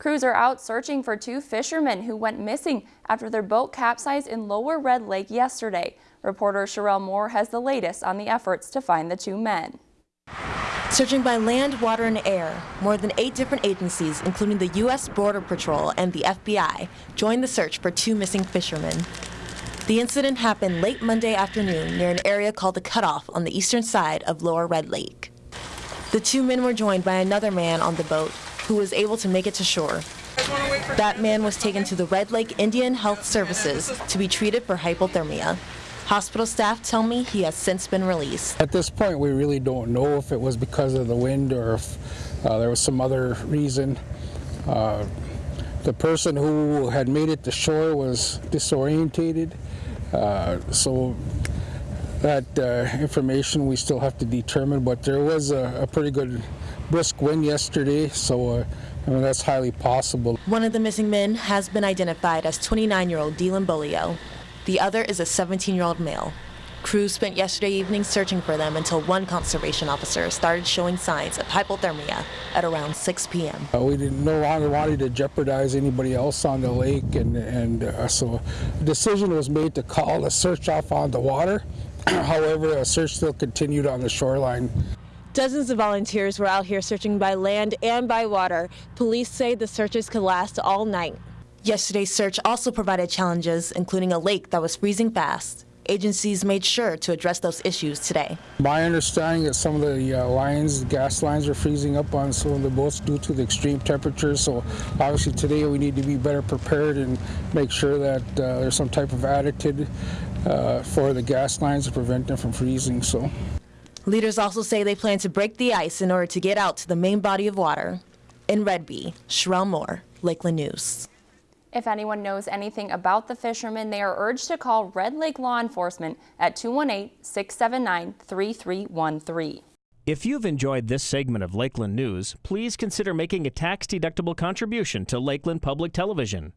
Crews are out searching for two fishermen who went missing after their boat capsized in Lower Red Lake yesterday. Reporter Sherelle Moore has the latest on the efforts to find the two men. Searching by land, water, and air, more than eight different agencies, including the U.S. Border Patrol and the FBI, joined the search for two missing fishermen. The incident happened late Monday afternoon near an area called the Cutoff on the eastern side of Lower Red Lake. The two men were joined by another man on the boat who was able to make it to shore. That man was taken to the Red Lake Indian Health Services to be treated for hypothermia. Hospital staff tell me he has since been released. At this point, we really don't know if it was because of the wind or if uh, there was some other reason. Uh, the person who had made it to shore was disorientated, uh, so that uh, information we still have to determine, but there was a, a pretty good brisk wind yesterday, so uh, I mean, that's highly possible. One of the missing men has been identified as 29-year-old Dylan Bolio. The other is a 17-year-old male. Crews spent yesterday evening searching for them until one conservation officer started showing signs of hypothermia at around 6 p.m. Uh, we no longer wanted to jeopardize anybody else on the lake, and, and uh, so a decision was made to call the search off on the water. However, a search still continued on the shoreline. Dozens of volunteers were out here searching by land and by water. Police say the searches could last all night. Yesterday's search also provided challenges, including a lake that was freezing fast. Agencies made sure to address those issues today. My understanding is some of the uh, lines, gas lines are freezing up on some of the boats due to the extreme temperatures. So obviously today we need to be better prepared and make sure that uh, there's some type of additive uh, for the gas lines to prevent them from freezing. So. Leaders also say they plan to break the ice in order to get out to the main body of water. In Redby, Sherelle Moore, Lakeland News. If anyone knows anything about the fishermen, they are urged to call Red Lake Law Enforcement at 218-679-3313. If you've enjoyed this segment of Lakeland News, please consider making a tax-deductible contribution to Lakeland Public Television.